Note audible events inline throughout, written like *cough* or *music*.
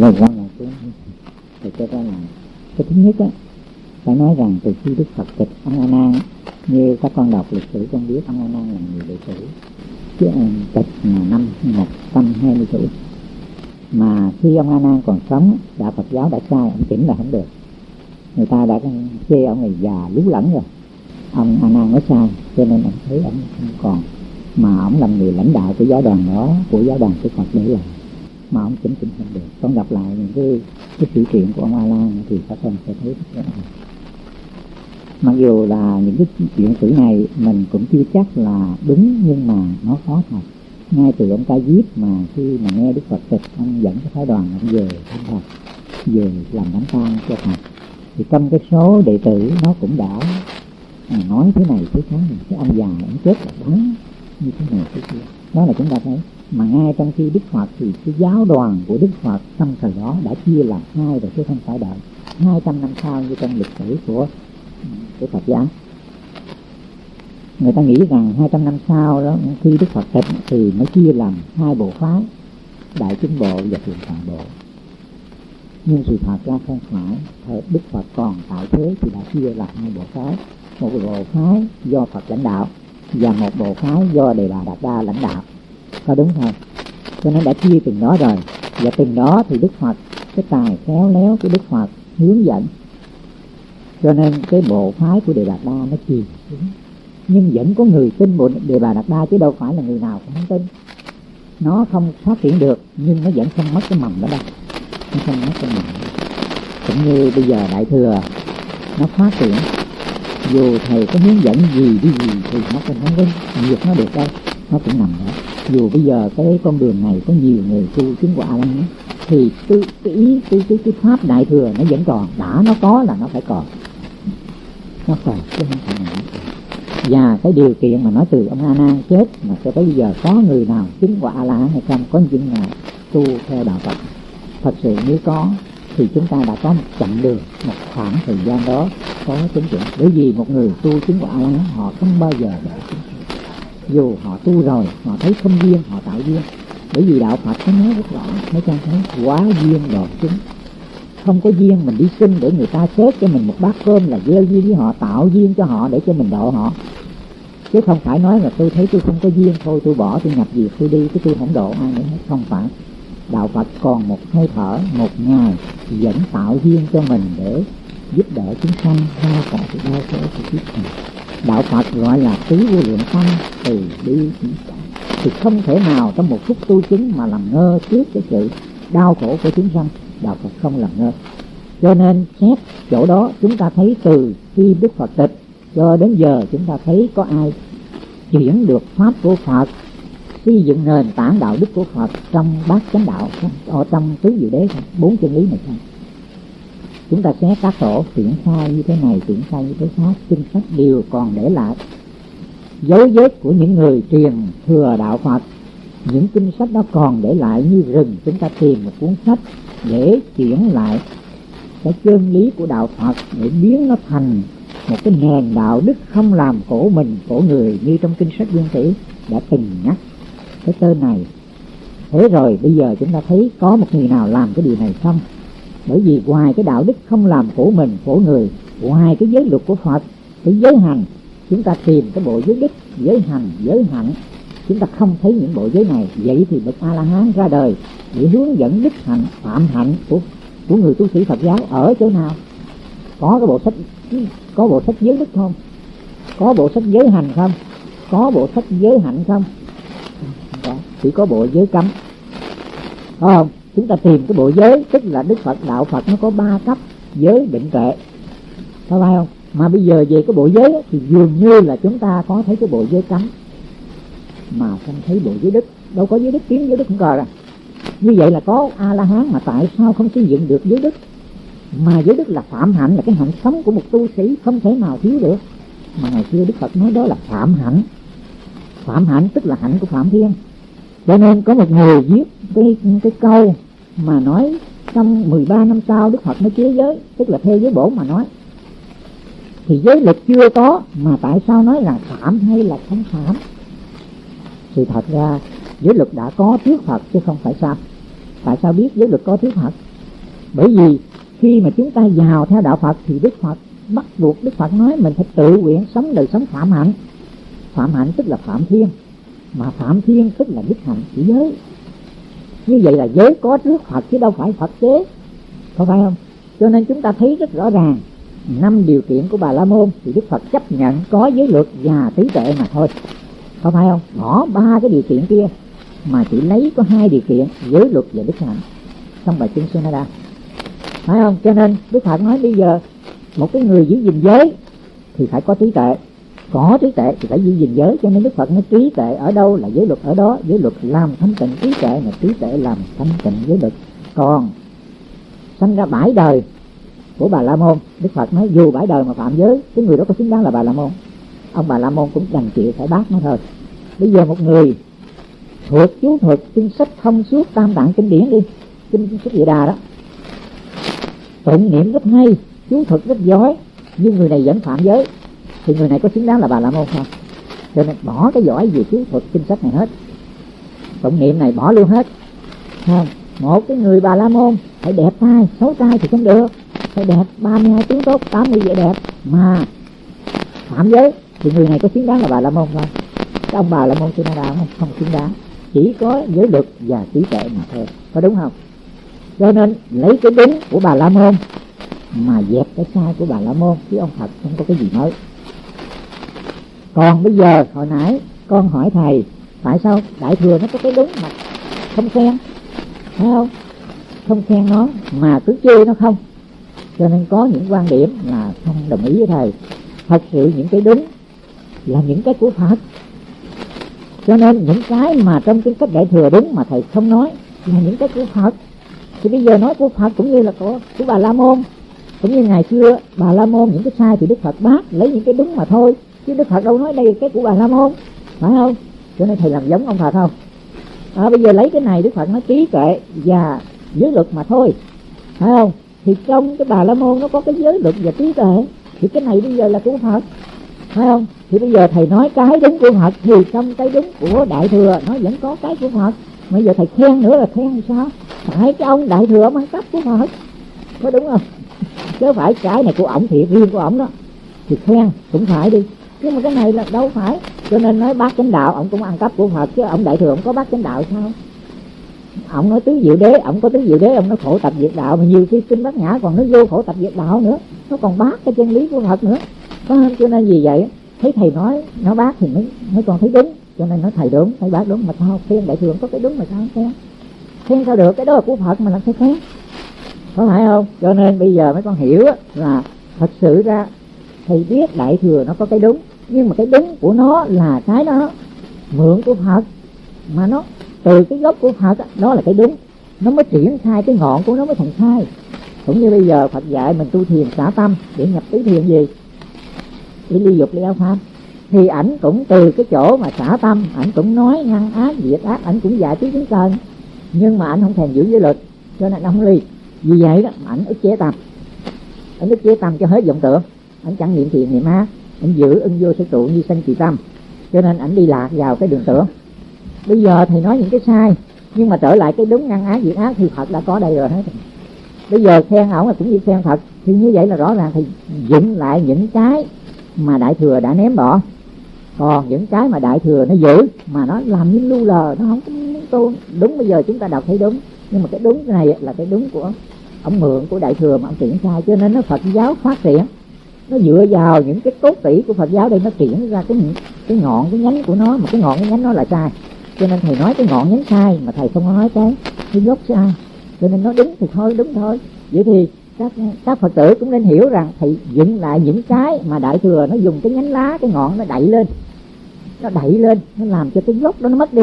Đây là con là cái thì cho ra là cái thứ nhất á phải nói rằng từ khi Đức Phật tịch ông A Nan, như các con đọc lịch sử con biết ông A Nan là người đệ tử. Chứ ờ, tịch là năm một trăm hai mươi tuổi. Mà khi ông A Nan còn sống đạo Phật giáo đã sai ông chỉnh là không được. Người ta đã chê ông này già lú lẫn rồi. Ông A Nan nói sai, cho nên ông thấy ông không còn. Mà ông làm người lãnh đạo của giáo đoàn đó, của giáo đoàn của Phật để làm mà ông chỉnh chỉnh không được. Con gặp lại những cái cái sự kiện của ông A Lan thì các con sẽ thấy rất rõ mặc dù là những cái chuyện sử này mình cũng chưa chắc là đúng nhưng mà nó khó thật. Ngay từ ông ta viết mà khi mà nghe đức phật tịch ông dẫn cái phái đoàn ông về thăm phật về làm đám tang cho phật. Thì trong cái số đệ tử nó cũng đã à, nói thế này thế khác cái ông già ông chết là đáng như thế này thế kia. Đó là chúng ta thấy mà ngay trong khi Đức Phật thì cái giáo đoàn của Đức Phật trong thời đó đã chia làm hai rồi chứ không phải đợi. Hai trăm năm sau như trong lịch sử của của Phật giáo. Người ta nghĩ rằng hai trăm năm sau đó, khi Đức Phật tịch thì mới chia làm hai bộ phái, đại chúng bộ và thượng tọa bộ. Nhưng sự thật ra không phải thời Đức Phật còn tại thế thì đã chia làm hai bộ phái. Một bộ phái do Phật lãnh đạo và một bộ phái do Đề Bà Đạt Đa lãnh đạo có đúng không cho nên đã chia từng đó rồi. Và từng đó thì đức phật, cái tài khéo léo của đức phật hướng dẫn. Cho nên cái bộ phái của đề đạt đa nó chìm xuống. Nhưng vẫn có người tin bộ đề bà đạt đa chứ đâu phải là người nào cũng không tin. Nó không phát triển được, nhưng nó vẫn không mất cái mầm đó đâu. Nó không mất cái mầm. Cũng như bây giờ đại thừa, nó phát triển. Dù thầy có hướng dẫn gì đi gì thì nó cũng không có diệt nó được đâu. Nó cũng nằm đó dù bây giờ cái con đường này có nhiều người tu chứng quả lắm thì cái, cái ý cái, cái, cái pháp đại thừa nó vẫn còn đã nó có là nó phải còn. Nó còn chứ không phải là và cái điều kiện mà nói từ ông a nan chết mà cho tới bây giờ có người nào chứng quả a la hay không có những nào tu theo đạo phật. Thật sự nếu có thì chúng ta đã có một chặng đường một khoảng thời gian đó có chứng chuẩn bởi vì một người tu chứng quả a la họ không bao giờ để chứng dù họ tu rồi, họ thấy không duyên, họ tạo duyên. Bởi vì đạo phật có nói rất rõ mấy con thấy quá duyên rồi chúng. Không có duyên mình đi xin để người ta xếp cho mình một bát cơm là gieo duyên với họ, tạo duyên cho họ để cho mình độ họ. Chứ không phải nói là tôi thấy tôi không có duyên, thôi tôi bỏ, tôi nhập việc tôi đi, chứ tôi không độ ai nữa hết. Không phải. Đạo phật còn một hơi thở, một ngày vẫn tạo duyên cho mình để giúp đỡ chúng sanh ra khỏi sự đau khổ của kiếp này đạo phật gọi là tứ vô lượng tâm, từ bi thì không thể nào trong một phút tu chứng mà làm ngơ trước cái sự đau khổ của chúng sanh. Đạo phật không làm ngơ. Cho nên xét chỗ đó, chúng ta thấy từ khi đức phật tịch cho đến giờ, chúng ta thấy có ai chuyển được pháp của phật, xây dựng nền tảng đạo đức của phật trong bát chánh đạo ở trong tứ diệu đế bốn chân lý này không? Chúng ta xét các tổ triển khai như thế này, triển khai như thế khác, kinh sách đều còn để lại dấu vết của những người truyền thừa đạo phật. Những kinh sách đó còn để lại như rừng, chúng ta tìm một cuốn sách để chuyển lại cái chân lý của đạo phật để biến nó thành một cái nền đạo đức không làm khổ mình, khổ người như trong kinh sách nguyên thủy đã từng nhắc cái tên này. Thế rồi bây giờ chúng ta thấy có một người nào làm cái điều này không? Bởi vì ngoài cái đạo đức không làm khổ mình, khổ người, ngoài cái giới luật của phật, cái giới hành, chúng ta tìm cái bộ giới đức, giới hành, giới hạnh. Chúng ta không thấy những bộ giới này. Vậy thì bậc a la hán ra đời để hướng dẫn đức hạnh, phạm hạnh của của người tu sĩ phật giáo ở chỗ nào? Có cái bộ sách, có bộ sách giới đức không? Có bộ sách giới hành không? Có bộ sách giới hạnh không? Chỉ có bộ giới cấm. Không? Chúng ta tìm cái bộ giới, tức là đức phật, đạo phật, nó có ba cấp, giới, định, tuệ. Có phải không? Mà bây giờ về cái bộ giới thì dường như là chúng ta có thấy cái bộ giới cấm. Mà không thấy bộ giới đức. Đâu có giới đức kiếm giới đức không cờ rồi. Như vậy là có a la hán mà tại sao không xây dựng được giới đức? Mà giới đức là phạm hạnh, là cái hạnh sống của một tu sĩ, không thể nào thiếu được. Mà ngày xưa đức phật nói đó là phạm hạnh. Phạm hạnh tức là hạnh của phạm thiên. Cho nên có một người viết cái cái câu mà nói trong 13 năm sau Đức Phật mới chế giới, tức là theo giới bổ mà nói. Thì giới lực chưa có, mà tại sao nói là phạm hay là không phạm? Thì thật ra giới luật đã có trước Phật chứ không phải sao? Tại sao biết giới luật có trước Phật? Bởi vì khi mà chúng ta vào theo đạo Phật thì Đức Phật, bắt buộc Đức Phật nói mình phải tự nguyện sống đời sống phạm hạnh. Phạm hạnh tức là phạm thiên, mà phạm thiên tức là đức hạnh chỉ giới như vậy là giới có trước Phật chứ đâu phải Phật chế. Có phải không? Cho nên chúng ta thấy rất rõ ràng, năm điều kiện của bà la môn thì đức phật chấp nhận có giới luật và trí tuệ mà thôi. Có phải không? Bỏ ba cái điều kiện kia mà chỉ lấy có hai điều kiện, giới luật và đức hạnh. Trong bài kinh Sunada phải không? Cho nên đức phật nói bây giờ một cái người giữ gìn giới thì phải có trí tuệ có trí tuệ thì phải giữ gìn giới, cho nên đức phật nói trí tuệ ở đâu là giới luật ở đó. Giới luật làm thanh tịnh trí tuệ là trí tuệ làm thanh tịnh giới luật. Còn sanh ra bãi đời của bà la môn, đức phật nói dù bãi đời mà phạm giới, cái người đó có xứng đáng là bà la môn. Ông bà la môn cũng đành chịu phải bác nó thôi. Bây giờ một người thuộc chú thuật kinh sách thông suốt tam tạng kinh điển đi kinh sách địa đà đó, tụng niệm rất hay, chú thuật rất giỏi, nhưng người này vẫn phạm giới thì người này có xứng đáng là bà la môn không? Cho nên bỏ cái giỏi về chiến thuật kinh sách này hết. Tụng niệm này bỏ luôn hết. Không một cái người bà la môn phải đẹp trai, xấu trai thì không được. Phải đẹp 32 tiếng tốt 80 vẻ đẹp. Mà, phạm giới, thì người này có xứng đáng là bà la môn không? Cái ông bà la môn chưa đạo không? Không xứng đáng. Chỉ có giới luật và trí tuệ mà thôi. Có đúng không? Cho nên, lấy cái đúng của bà la môn mà dẹp cái sai của bà la môn, chứ ông phật không có cái gì mới còn bây giờ hồi nãy con hỏi thầy tại sao đại thừa nó có cái đúng mà không khen? Thấy không? Không khen nó mà cứ chê nó không. Cho nên có những quan điểm là không đồng ý với thầy. Thật sự những cái đúng là những cái của phật. Cho nên những cái mà trong cái cách đại thừa đúng mà thầy không nói là những cái của phật. Thì bây giờ nói của phật cũng như là của, của bà la môn cũng như ngày xưa bà la môn những cái sai thì đức phật bác lấy những cái đúng mà thôi chứ đức phật đâu nói đây cái của bà la môn phải không? Cho nên thầy làm giống ông phật không? À, bây giờ lấy cái này đức phật nói trí tuệ và giới luật mà thôi phải không? Thì trong cái bà la môn nó có cái giới luật và trí tuệ thì cái này bây giờ là của phật phải không? Thì bây giờ thầy nói cái đúng của phật thì trong cái đúng của đại thừa nó vẫn có cái của phật. Bây giờ thầy khen nữa là khen sao? Phải cái ông đại thừa mang cấp của phật có đúng không? Chứ phải cái này của ổng thiệt riêng của ổng đó thì khen cũng phải đi nhưng mà cái này là đâu phải. Cho nên nói bác chánh đạo, ông cũng ăn cắp của phật, chứ ông đại thừa ông có bác chánh đạo sao? Ông nói tứ diệu đế, ông có tứ diệu đế, ông nói khổ tập diệt đạo, mà nhiều khi kinh bát nhã còn nó vô khổ tập diệt đạo nữa. Nó còn bác cái chân lý của phật nữa. Có không cho nên vì vậy, thấy thầy nói nó bác thì mới mới còn thấy đúng. Cho nên nói thầy đúng thầy bác đúng, mà sao khen đại thừa có cái đúng mà sao khen? Khen sao được? Cái đó là của phật mà làm sao khen? Có phải không? Cho nên bây giờ mấy con hiểu là thật sự ra thầy biết đại thừa nó có cái đúng nhưng mà cái đúng của nó là cái đó, mượn của phật. Mà nó, từ cái gốc của phật đó là cái đúng. Nó mới triển khai cái ngọn của nó mới thành khai. Cũng như bây giờ phật dạy mình tu thiền xả tâm để nhập tứ thiền gì? Để ly dục, ly áo pháp. Thì ảnh cũng từ cái chỗ mà xả tâm, ảnh cũng nói ngăn ác, diệt ác, ảnh cũng dạy tứ chúng cần nhưng mà ảnh không thèm giữ giới luật, cho nên không ly. Vì vậy đó ảnh ức chế tâm. Ảnh ức chế tâm cho hết vọng tưởng. Ảnh chẳng niệm thiền niệm ác ảnh giữ ưng vô sở trụ như sanh kỳ tâm, cho nên ảnh đi lạc vào cái đường tưởng. Bây giờ thì nói những cái sai, nhưng mà trở lại cái đúng ngăn ái diệt ác thì phật đã có đây rồi hết. Bây giờ khen ổng là cũng như khen phật, thì như vậy là rõ ràng thì dựng lại những cái mà đại thừa đã ném bỏ. Còn những cái mà đại thừa nó giữ, mà nó làm như lưu lờ, nó không có tu. Đúng bây giờ chúng ta đọc thấy đúng, nhưng mà cái đúng này là cái đúng của ông mượn của đại thừa mà ông triển khai, cho nên nó phật giáo phát triển nó dựa vào những cái cốt tủy của phật giáo đây nó triển ra cái cái ngọn, cái nhánh của nó, mà cái ngọn, cái nhánh nó là sai. Cho nên thầy nói cái ngọn, nhánh sai mà thầy không nói cái cái gốc sai. Cho nên nó đúng thì thôi, đúng thôi. Vậy thì các các phật tử cũng nên hiểu rằng thầy dựng lại những cái mà đại thừa nó dùng cái nhánh lá, cái ngọn nó đẩy lên. Nó đẩy lên, nó làm cho cái gốc đó nó mất đi.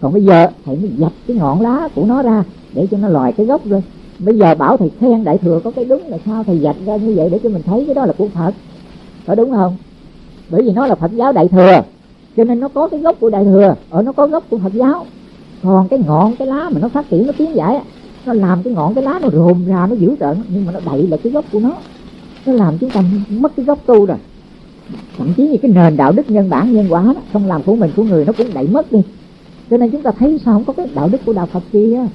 Còn bây giờ thầy mới dập cái ngọn lá của nó ra để cho nó lòi cái gốc lên bây giờ bảo thầy khen đại thừa có cái đúng là sao thầy dạch ra như vậy để cho mình thấy cái đó là của phật. Có đúng không? Bởi vì nó là phật giáo đại thừa, cho nên nó có cái gốc của đại thừa, ở nó có gốc của phật giáo. Còn cái ngọn cái lá mà nó phát triển, nó tiến giải nó làm cái ngọn cái lá nó rồm ra, nó dữ tợn, nhưng mà nó đậy là cái gốc của nó. Nó làm chúng ta mất cái gốc tu rồi. Thậm chí như cái nền đạo đức nhân bản, nhân quả đó, không làm của mình, của người nó cũng đẩy mất đi. Cho nên chúng ta thấy sao không có cái đạo đức của đạo phật kia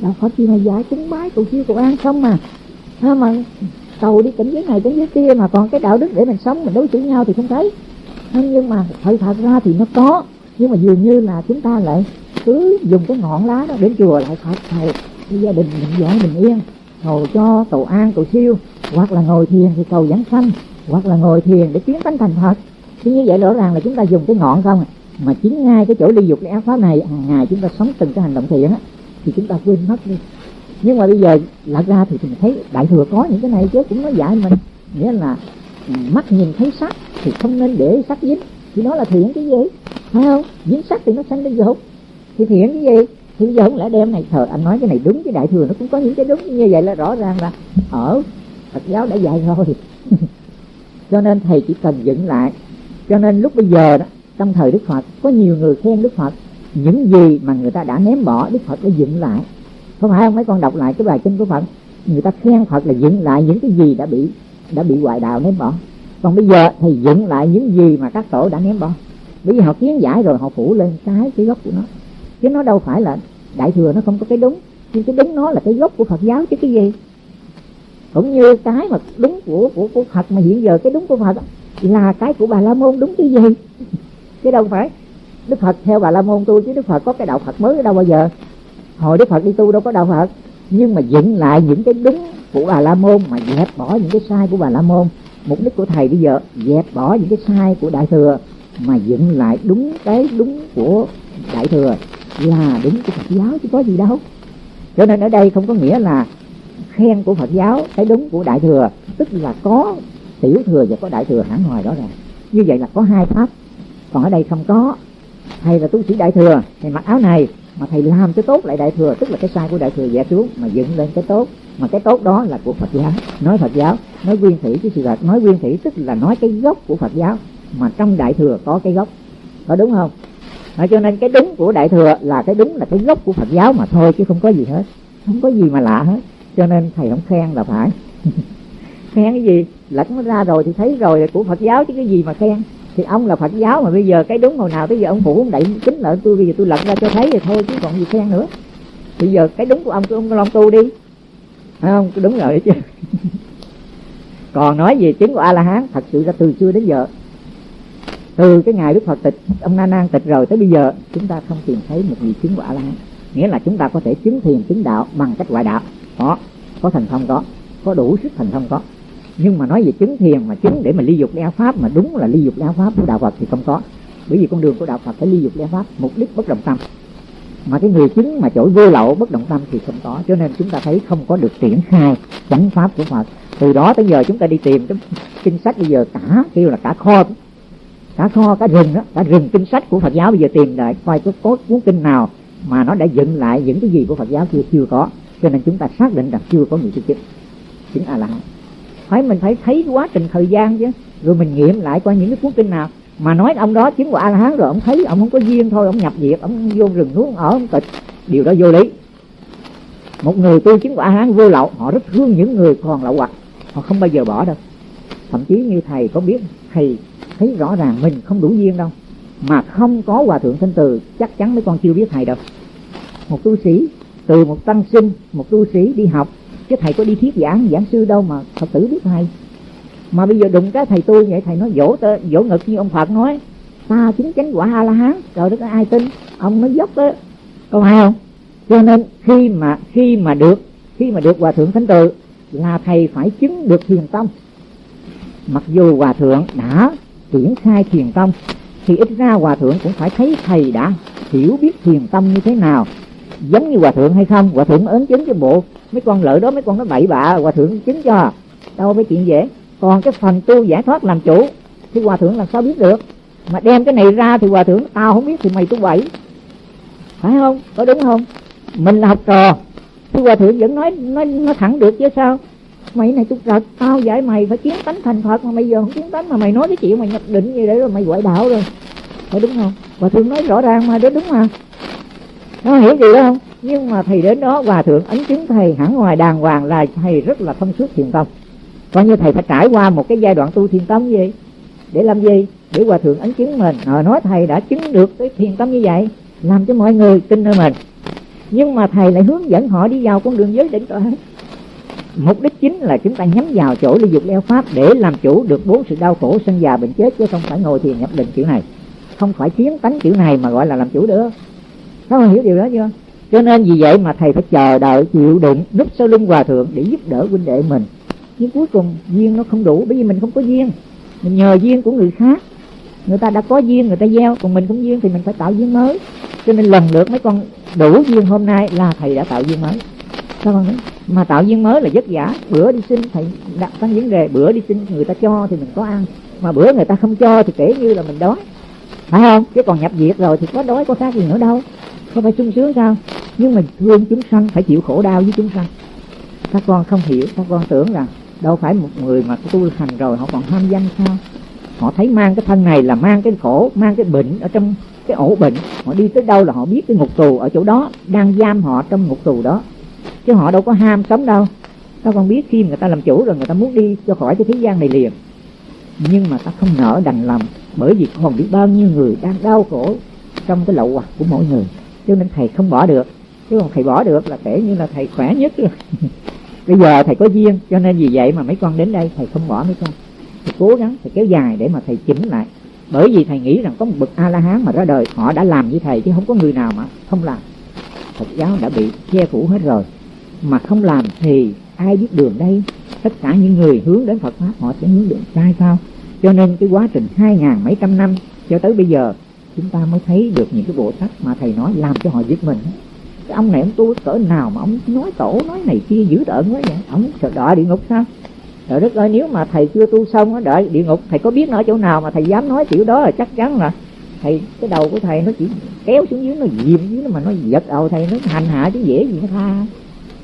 đạo phật gì mà dạy cúng bái cầu siêu cầu an không mà. Ha mà cầu đi cảnh giới này, cảnh giới kia mà còn cái đạo đức để mình sống, mình đối xử nhau thì không thấy. Nhưng mà thật thật ra thì nó có. Nhưng mà dường như là chúng ta lại cứ dùng cái ngọn lá đó đến chùa lại phật thầy gia đình mình giỏi bình yên, cầu cho cầu an, cầu siêu. Hoặc là ngồi thiền thì cầu giảng sanh, hoặc là ngồi thiền để tiến tánh thành phật. Thì như vậy rõ ràng là chúng ta dùng cái ngọn không à. mà chính ngay cái chỗ ly dục cái ác pháp này hàng ngày chúng ta sống từng cái hành động thiện á thì chúng ta quên mất đi. Nhưng mà bây giờ lật ra thì mình thấy đại thừa có những cái này chứ cũng nói dạy mình. Nghĩa là ừ, mắt nhìn thấy sắc thì không nên để sắc dính. Thì nó là thiện cái gì? Phải không? Dính sắc thì nó sanh đến dục. Thì thiện cái gì? Thì bây giờ không lẽ đem này, thờ, anh nói cái này đúng cái đại thừa, nó cũng có những cái đúng như vậy là rõ ràng là ở Phật giáo đã dạy rồi. *laughs* Cho nên thầy chỉ cần dựng lại. Cho nên lúc bây giờ đó, trong thời Đức Phật, có nhiều người khen Đức Phật những gì mà người ta đã ném bỏ, Đức Phật đã dựng lại. Không phải không mấy con đọc lại cái bài kinh của Phật. Người ta khen Phật là dựng lại những cái gì đã bị đã bị ngoại đạo ném bỏ. Còn bây giờ thì dựng lại những gì mà các tổ đã ném bỏ. Bởi vì họ kiến giải rồi, họ phủ lên cái cái gốc của nó. Chứ nó đâu phải là đại thừa, nó không có cái đúng. Nhưng cái đúng nó là cái gốc của Phật giáo chứ cái gì. Cũng như cái mà đúng của của của Phật mà hiện giờ cái đúng của Phật là cái của bà La Môn đúng cái gì? *laughs* Chứ đâu phải Đức Phật theo bà La Môn tu chứ Đức Phật có cái đạo Phật mới ở đâu bao giờ. Hồi Đức Phật đi tu đâu có đạo Phật. Nhưng mà dựng lại những cái đúng của bà La Môn mà dẹp bỏ những cái sai của bà La Môn. Mục đích của thầy bây giờ, dẹp bỏ những cái sai của đại thừa mà dựng lại đúng cái đúng của đại thừa là đúng của Phật giáo chứ có gì đâu. Cho nên ở đây không có nghĩa là khen của Phật giáo cái đúng của đại thừa. Tức là có tiểu thừa và có đại thừa hẳn hoài đó ràng như vậy là có hai pháp. Còn ở đây không có thầy là tu sĩ đại thừa? Thầy mặc áo này mà thầy làm cho tốt lại đại thừa tức là cái sai của đại thừa dẹp xuống mà dựng lên cái tốt. Mà cái tốt đó là của Phật giáo. Nói Phật giáo nói nguyên thủy cái sự thật. Nói nguyên thủy tức là nói cái gốc của Phật giáo mà trong đại thừa có cái gốc. Có đúng không? À, cho nên cái đúng của đại thừa là cái đúng là cái gốc của Phật giáo mà thôi chứ không có gì hết. Không có gì mà lạ hết. Cho nên thầy không khen là phải. *laughs* Khen cái gì? Lật nó ra rồi thì thấy rồi là của Phật giáo chứ cái gì mà khen? Thì ông là Phật giáo mà bây giờ cái đúng hồi nào tới giờ ông phủ ông đẩy kính lợi tôi, bây giờ tôi lật ra cho thấy thì thôi, chứ còn gì khen nữa. Bây giờ cái đúng của ông tôi ông long tu đi. Phải không? Đúng rồi chứ. *laughs* Còn nói về chứng của a la hán thật sự ra từ xưa đến giờ, từ cái ngày đức phật tịch, ông na nan tịch rồi tới bây giờ, chúng ta không tìm thấy một gì chứng của a la hán nghĩa là chúng ta có thể chứng thiền, chứng đạo bằng cách ngoại đạo. Có có thành thông có có đủ sức thành thông có nhưng mà nói về chứng thiền mà chứng để mà ly dục đeo pháp mà đúng là ly dục đeo pháp của đạo phật thì không có. Bởi vì con đường của đạo phật phải ly dục đeo pháp mục đích bất động tâm. Mà cái người chứng mà chổi vô lậu bất động tâm thì không có. Cho nên chúng ta thấy không có được triển khai chánh pháp của phật. Từ đó tới giờ chúng ta đi tìm cái kinh sách bây giờ cả kêu là cả kho. Cả kho cả rừng đó cả rừng kinh sách của phật giáo bây giờ tìm lại coi có, cốt cuốn kinh nào mà nó đã dựng lại những cái gì của phật giáo chưa chưa có. Cho nên chúng ta xác định rằng chưa có người chứng chứng. Chứng a la hán phải, mình phải thấy quá trình thời gian chứ. Rồi mình nghiệm lại qua những cái cuốn kinh nào. Mà nói ông đó chứng quả a la hán rồi, ông thấy ông không có duyên thôi, ông nhập diệt ông vô rừng núi ở, ông tịch. Điều đó vô lý. Một người tu chứng quả a la hán vô lậu, họ rất thương những người còn lậu hoặc. Họ không bao giờ bỏ đâu. Thậm chí như thầy có biết, thầy thấy rõ ràng mình không đủ duyên đâu. Mà không có hòa thượng thanh từ, chắc chắn mấy con chưa biết thầy đâu. Một tu sĩ, từ một tăng sinh, một tu sĩ đi học chứ thầy có đi thuyết giảng giảng sư đâu mà phật tử biết thầy. Mà bây giờ đụng cái thầy tôi vậy thầy nói dỗ tơ, dỗ ngực như ông phật nói ta chính chánh quả a la hán rồi đất ai tin? Ông nói dốc đó có phải không? Cho nên khi mà khi mà được khi mà được hòa thượng thánh tự là thầy phải chứng được thiền tông mặc dù hòa thượng đã triển khai thiền tông thì ít ra hòa thượng cũng phải thấy thầy đã hiểu biết thiền tâm như thế nào giống như hòa thượng hay không? Hòa thượng ấn chứng cho bộ, mấy con lợi đó, mấy con nó bậy bạ, hòa thượng chứng cho. Đâu phải chuyện dễ. Còn cái phần tu giải thoát làm chủ, thì hòa thượng làm sao biết được? Mà đem cái này ra thì hòa thượng, tao không biết thì mày tu bậy phải không? Có đúng không? Mình là học trò, thì hòa thượng vẫn nói nói nói thẳng được chứ sao? Mày này tu trật, tao dạy mày phải kiến tánh thành phật, mà bây giờ không kiến tánh mà mày nói cái chuyện mày nhập định như đấy rồi mày quậy đạo rồi. Phải đúng không? Hòa thượng nói rõ ràng mà, đó đúng mà nó hiểu gì đó không? Nhưng mà thầy đến đó hòa thượng ấn chứng thầy hẳn ngoài đàng hoàng là thầy rất là thông suốt thiền tâm coi như thầy phải trải qua một cái giai đoạn tu thiền tâm gì? Để làm gì? Để hòa thượng ấn chứng mình. À, nói thầy đã chứng được cái thiền tâm như vậy làm cho mọi người tin nơi mình. Nhưng mà thầy lại hướng dẫn họ đi vào con đường giới định tuệ mục đích chính là chúng ta nhắm vào chỗ ly dục leo pháp để làm chủ được bốn sự đau khổ sân già bệnh chết chứ không phải ngồi thiền nhập định kiểu này. Không phải chiến tánh kiểu này mà gọi là làm chủ được các con hiểu điều đó, chưa? Cho nên vì vậy mà thầy phải chờ đợi, chịu đựng, núp sau lưng hòa thượng để giúp đỡ huynh đệ mình. Nhưng cuối cùng, duyên nó không đủ, bởi vì mình không có duyên. Mình nhờ duyên của người khác. Người ta đã có duyên, người ta gieo, còn mình không duyên thì mình phải tạo duyên mới. Cho nên lần lượt mấy con đủ duyên hôm nay là thầy đã tạo duyên mới. Sao con nói? Mà tạo duyên mới là vất vả. Bữa đi xin, thầy đặt cái vấn đề. Bữa đi xin người ta cho thì mình có ăn. Mà bữa người ta không cho thì kể như là mình đói. Phải không? Chứ còn nhập viện rồi thì có đói, có khác gì nữa đâu không phải sung sướng sao? Nhưng mà thương chúng sanh phải chịu khổ đau với chúng sanh. Các con không hiểu, các con tưởng rằng đâu phải một người mà tu hành rồi họ còn ham danh sao? Họ thấy mang cái thân này là mang cái khổ, mang cái bệnh ở trong cái ổ bệnh. Họ đi tới đâu là họ biết cái ngục tù ở chỗ đó, đang giam họ trong ngục tù đó. Chứ họ đâu có ham sống đâu. Các con biết khi người ta làm chủ rồi người ta muốn đi cho khỏi cái thế gian này liền. Nhưng mà ta không nỡ đành lòng bởi vì còn biết bao nhiêu người đang đau khổ trong cái lậu hoặc của mỗi người cho nên thầy không bỏ được. Chứ còn thầy bỏ được là kể như là thầy khỏe nhất rồi. *laughs* Bây giờ thầy có duyên, cho nên vì vậy mà mấy con đến đây thầy không bỏ mấy con. Thầy cố gắng, thầy kéo dài để mà thầy chỉnh lại. Bởi vì thầy nghĩ rằng có một bậc a la hán mà ra đời, họ đã làm như thầy chứ không có người nào mà không làm. Phật giáo đã bị che phủ hết rồi. Mà không làm thì ai biết đường đây? Tất cả những người hướng đến phật pháp, họ sẽ hướng đường sai sao? Cho nên cái quá trình hai ngàn mấy trăm năm cho tới bây giờ chúng ta mới thấy được những cái bộ sách mà thầy nói làm cho họ giết mình. Cái ông này, ông tu cỡ nào mà ông nói tổ, nói này kia, dữ tợn quá vậy? Ông sợ đợi địa ngục sao? Trời đất ơi, nếu mà thầy chưa tu xong á đợi địa ngục, thầy có biết nó ở chỗ nào mà thầy dám nói kiểu đó là chắc chắn là thầy, cái đầu của thầy nó chỉ kéo xuống dưới, nó dìm dưới, mà nó giật đầu thầy, nó hành hạ chứ dễ gì nó tha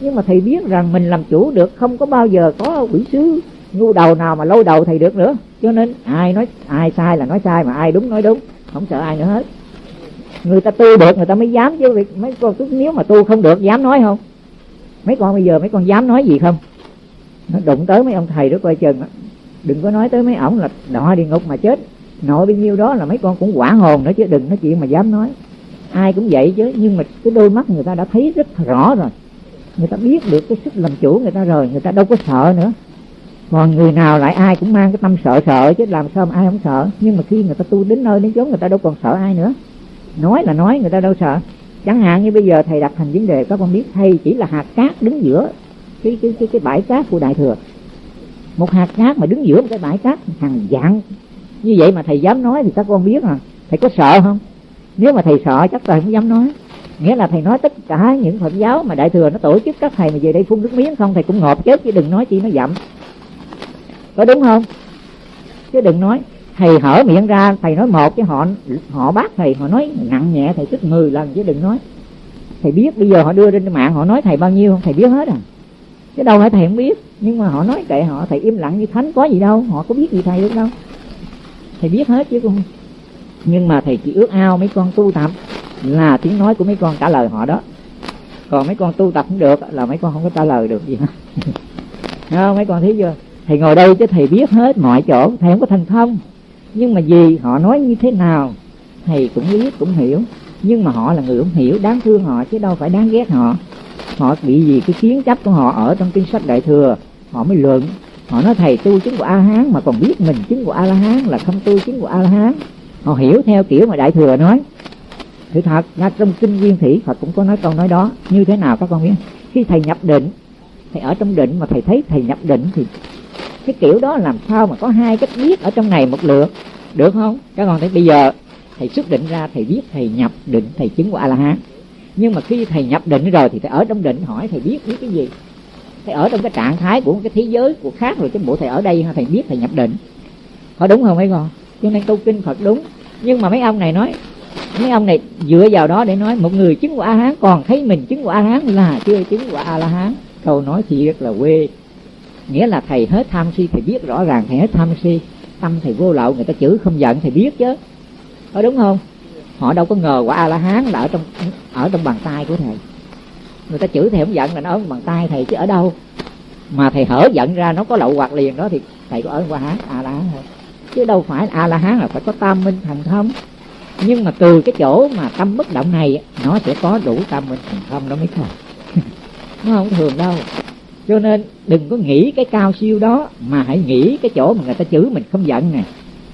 nhưng mà thầy biết rằng mình làm chủ được, không có bao giờ có quỷ sứ, ngu đầu nào mà lôi đầu thầy được nữa. Cho nên ai nói, ai sai là nói sai, mà ai đúng, nói đúng không sợ ai nữa hết. Người ta tu được, người ta mới dám chứ, việc mấy con nếu mà tu không được, dám nói không? Mấy con bây giờ, mấy con dám nói gì không? Nó đụng tới mấy ông thầy đó coi chừng đừng có nói tới mấy ổng là đọa địa ngục mà chết. Nội bao nhiêu đó là mấy con cũng quả hồn nữa chứ, đừng nói chuyện mà dám nói. Ai cũng vậy chứ, nhưng mà cái đôi mắt người ta đã thấy rất rõ rồi. Người ta biết được cái sức làm chủ người ta rồi, người ta đâu có sợ nữa còn người nào lại ai cũng mang cái tâm sợ sợ chứ làm sao mà ai không sợ. Nhưng mà khi người ta tu đến nơi đến chốn người ta đâu còn sợ ai nữa. Nói là nói người ta đâu sợ. Chẳng hạn như bây giờ thầy đặt thành vấn đề các con biết thầy chỉ là hạt cát đứng giữa cái cái cái, cái bãi cát của đại thừa. Một hạt cát mà đứng giữa một cái bãi cát hàng dạng như vậy mà thầy dám nói thì các con biết à thầy có sợ không? Nếu mà thầy sợ chắc thầy không dám nói. Nghĩa là thầy nói tất cả những phật giáo mà đại thừa nó tổ chức các thầy mà về đây phun nước miếng không thầy cũng ngọt chết chứ đừng nói chi nó dậm có đúng không? Chứ đừng nói, thầy hở miệng ra, thầy nói một cái họ họ bác thầy, họ nói nặng nhẹ, thầy tức mười lần chứ đừng nói. Thầy biết bây giờ họ đưa lên mạng, họ nói thầy bao nhiêu không? Thầy biết hết à. Chứ đâu phải thầy không biết, nhưng mà họ nói kệ họ, thầy im lặng như thánh có gì đâu, họ có biết gì thầy được đâu. Thầy biết hết chứ không? Nhưng mà thầy chỉ ước ao mấy con tu tập là tiếng nói của mấy con trả lời họ đó. Còn mấy con tu tập không được là mấy con không có trả lời được gì hết. *laughs* Không? Mấy con thấy chưa? Thầy ngồi đây chứ thầy biết hết mọi chỗ, thầy không có thành thông. Nhưng mà vì họ nói như thế nào, thầy cũng biết, cũng hiểu. Nhưng mà họ là người không hiểu, đáng thương họ chứ đâu phải đáng ghét họ. Họ bị gì cái kiến chấp của họ ở trong kinh sách đại thừa, họ mới luận. Họ nói, thầy, tu chứng của a hán mà còn biết mình chứng của a la hán là không tu chứng của a la hán họ hiểu theo kiểu mà đại thừa nói. Sự thật, ra trong kinh viên thủy, phật cũng có nói câu nói đó. Như thế nào các con biết? Khi thầy nhập định, thầy ở trong định mà thầy thấy thầy nhập định thì cái kiểu đó làm sao mà có hai cách biết ở trong này một lượt? Được không? Các con thấy bây giờ thầy xuất định ra, thầy biết thầy nhập định, thầy chứng của a la hán nhưng mà khi thầy nhập định rồi thì thầy ở trong định hỏi thầy biết biết cái gì? Thầy ở trong cái trạng thái của cái thế giới của khác rồi, cái bộ thầy ở đây thầy biết thầy nhập định. Có đúng không mấy con? Cho nên câu kinh phật đúng. Nhưng mà mấy ông này nói, mấy ông này dựa vào đó để nói một người chứng của a hán còn thấy mình chứng của a hán là chưa chứng của a la hán câu nói thì rất là quê nghĩa là thầy hết tham si, thầy biết rõ ràng thầy hết tham si. Tâm thầy vô lậu, người ta chửi không giận thầy biết chứ. Có đúng không? Họ đâu có ngờ quả a la hán là ở trong ở trong bàn tay của thầy. Người ta chửi thầy không giận là nó ở bàn tay thầy chứ ở đâu? Mà thầy hở giận ra, nó có lậu hoặc liền đó thì thầy có ở qua hán a la hán thôi. Chứ đâu phải a la hán là phải có tam minh thành thông. Nhưng mà từ cái chỗ mà tâm bất động này, nó sẽ có đủ tâm minh thành không đó mới thôi. *laughs* Nó không thường đâu cho nên đừng có nghĩ cái cao siêu đó, mà hãy nghĩ cái chỗ mà người ta chửi mình không giận nè.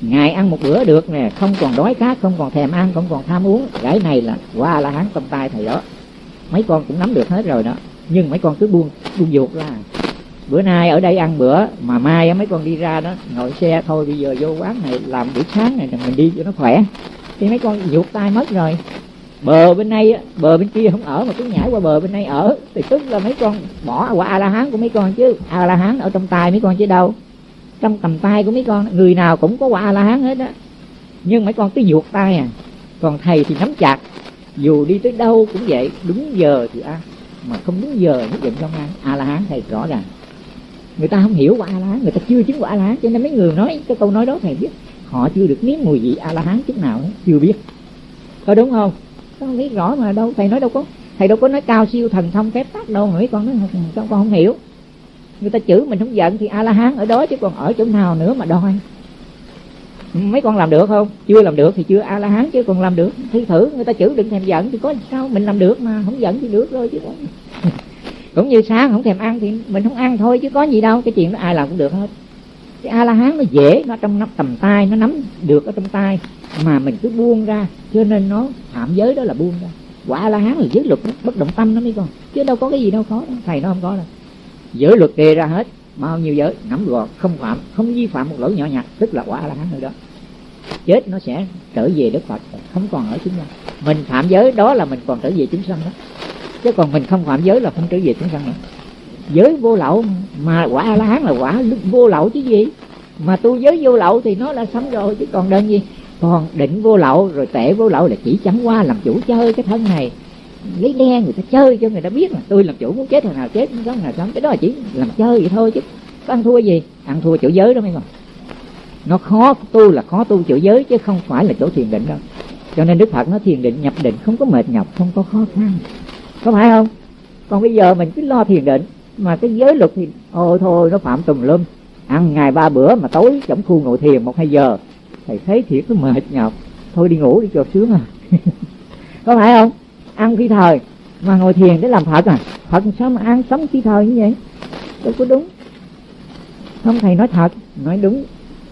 Ngày ăn một bữa được nè, không còn đói khát, không còn thèm ăn, không còn tham uống. Cái này là, qua là hắn trong tay thầy đó. Mấy con cũng nắm được hết rồi đó. Nhưng mấy con cứ buông buông ruột ra. Bữa nay ở đây ăn bữa, mà mai mấy con đi ra đó, ngồi xe, thôi bây giờ vô quán này làm buổi sáng này mình đi cho nó khỏe. Thì mấy con ruột tay mất rồi bờ bên này bờ bên kia không ở mà cứ nhảy qua bờ bên này ở. Thì tức là mấy con, bỏ qua a la hán của mấy con chứ. A la hán ở trong tay mấy con chứ đâu. Trong tầm tay của mấy con, người nào cũng có quả a la hán hết á. Nhưng mấy con cứ vuột tay à. Còn thầy thì nắm chặt. Dù đi tới đâu cũng vậy, đúng giờ thì ăn. Mà không đúng giờ nhất định không ăn. A la hán thầy rõ ràng. Người ta không hiểu quả a la hán người ta chưa chứng quả a la hán cho nên mấy người nói, cái câu nói đó thầy biết. Họ chưa được nếm mùi vị a la hán chút nào chưa biết. Có đúng không? Con biết rõ mà đâu thầy nói đâu có thầy đâu có nói cao siêu thần thông phép tắc đâu mà mấy con nói con, con không hiểu. Người ta chửi mình không giận thì a la hán ở đó chứ còn ở chỗ nào nữa mà đòi. Mấy con làm được không? Chưa làm được thì chưa a la hán chứ còn làm được. Thi thử người ta chửi đừng thèm giận thì có sao? Mình làm được mà không giận thì được rồi chứ *laughs* cũng như sáng không thèm ăn thì mình không ăn thôi chứ có gì đâu cái chuyện đó ai làm cũng được hết cái a la hán nó dễ, nó trong nắp tầm tay, nó nắm được ở trong tay. Mà mình cứ buông ra, cho nên nó phạm giới đó là buông ra. Quả a la hán là giới luật bất động tâm nó mới con. Chứ đâu có cái gì đâu, khó đó. thầy nó không có đâu. Giới luật đề ra hết, bao nhiêu giới, nắm gọn không phạm, không vi phạm một lỗi nhỏ nhặt, tức là quả a la hán rồi đó. Chết nó sẽ trở về đức phật, không còn ở chúng sanh. Mình phạm giới, đó là mình còn trở về chúng sanh đó. Chứ còn mình không phạm giới là không trở về chúng sanh nữa giới vô lậu, mà quả a la hán là quả vô lậu chứ gì? Mà tu giới vô lậu thì nó là sống rồi, chứ còn đơn gì? Còn định vô lậu rồi tệ vô lậu là chỉ chẳng qua làm chủ chơi cái thân này. Lấy đen người ta chơi cho người ta biết là tôi làm chủ muốn chết thằng nào chết, muốn sống nào sống. Cái đó là chỉ làm chơi vậy thôi chứ. Có ăn thua gì? Ăn thua chỗ giới đó mấy con. Nó khó tu là khó tu chỗ giới chứ không phải là chỗ thiền định đâu. Cho nên đức phật nó thiền định, nhập định, không có mệt nhọc, không có khó khăn. Có phải không? Còn bây giờ mình cứ lo thiền định mà cái giới luật thì ôi thôi, nó phạm tùm lum. Ăn ngày ba bữa mà tối trong khu ngồi thiền một hai giờ. Thầy thấy thiệt nó mệt nhọc. Thôi đi ngủ đi cho sướng à. *laughs* Có phải không? Ăn khi thời mà ngồi thiền để làm phật à? Phật sao mà ăn sống khi thời như vậy? Đâu có đúng. Không, thầy nói thật, nói đúng.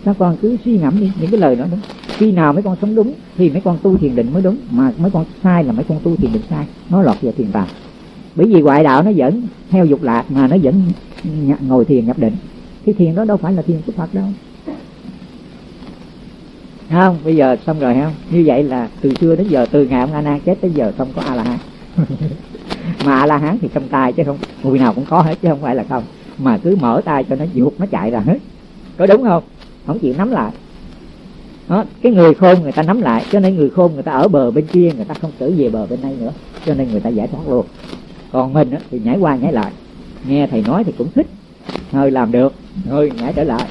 Sao con cứ suy ngẫm đi, những cái lời đó đúng. Khi nào mấy con sống đúng thì mấy con tu thiền định mới đúng. Mà mấy con sai là mấy con tu thiền định sai. Nó lọt vào thiền tàm bởi vì ngoại đạo nó vẫn theo dục lạc mà nó vẫn ngồi thiền nhập định. Cái thiền đó đâu phải là thiền của phật đâu. Không? Bây giờ xong rồi không? Như vậy là từ xưa đến giờ từ ngày ông a nan chết tới giờ không có a la hán *laughs* mà a la hán thì trong tay chứ không người nào cũng có hết chứ không phải là không. Mà cứ mở tay cho nó vụt nó chạy ra hết. Có đúng không? Không chịu nắm lại. Đó, cái người khôn người ta nắm lại cho nên người khôn người ta ở bờ bên kia người ta không trở về bờ bên đây nữa. Cho nên người ta giải thoát luôn còn mình á, thì nhảy qua nhảy lại. Nghe thầy nói thì cũng thích. Hơi làm được hơi nhảy trở lại.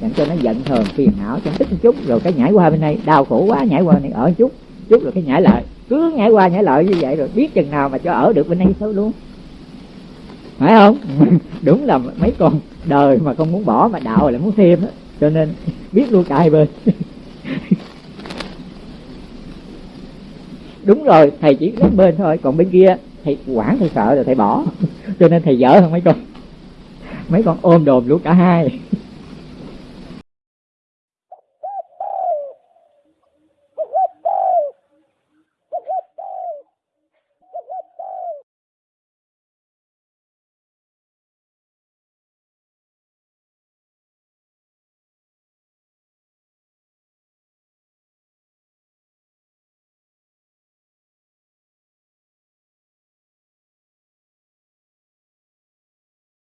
Làm cho nó giận hờn phiền não cho tích một chút. Rồi cái nhảy qua bên đây đau khổ quá nhảy qua này ở chút chút rồi cái nhảy lại. Cứ nhảy qua nhảy lại như vậy rồi biết chừng nào mà cho ở được bên đây thôi luôn. Phải không? *laughs* Đúng là mấy con đời mà không muốn bỏ mà đạo lại muốn thêm đó cho nên biết luôn cả hai bên. *laughs* Đúng rồi thầy chỉ đến bên thôi còn bên kia thầy quản thầy sợ rồi thầy bỏ. *laughs* Cho nên thầy dở hơn mấy con. Mấy con ôm đồm luôn cả hai. *laughs*